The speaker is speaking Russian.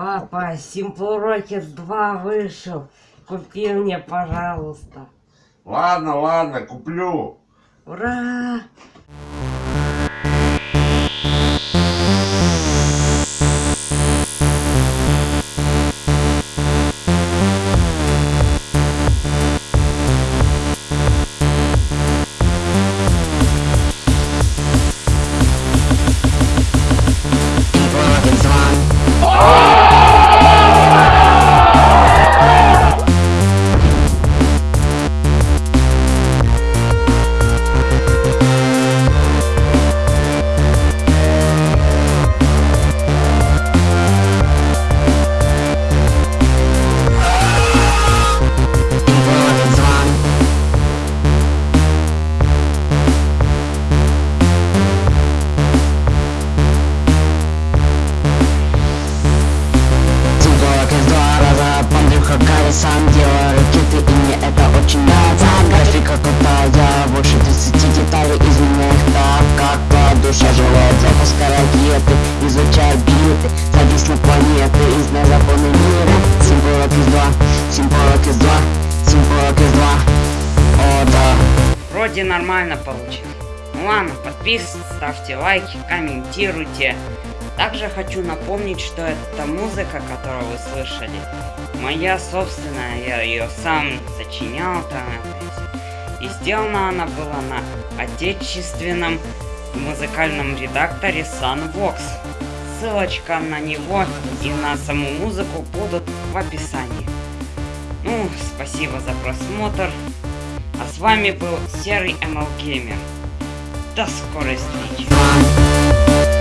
Simple Rocket 2 вышел. Купи мне, пожалуйста. Ладно, ладно, куплю. Ура! Вроде нормально получилось. Ну ладно, подписывайтесь, ставьте лайки, комментируйте. Также хочу напомнить, что эта музыка, которую вы слышали, моя собственная, я ее сам сочинял там. И сделана она была на отечественном музыкальном редакторе Sunvox. Ссылочка на него и на саму музыку будут в описании. Ну, спасибо за просмотр. А с вами был Серый ML Gamer. До скорой встречи.